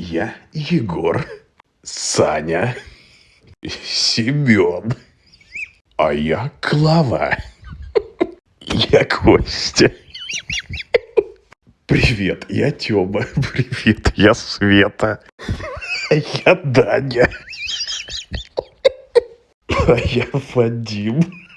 Я Егор, Саня, Семен, а я Клава. Я Костя. Привет, я Тёма. Привет, я Света. Я Даня. А я Вадим.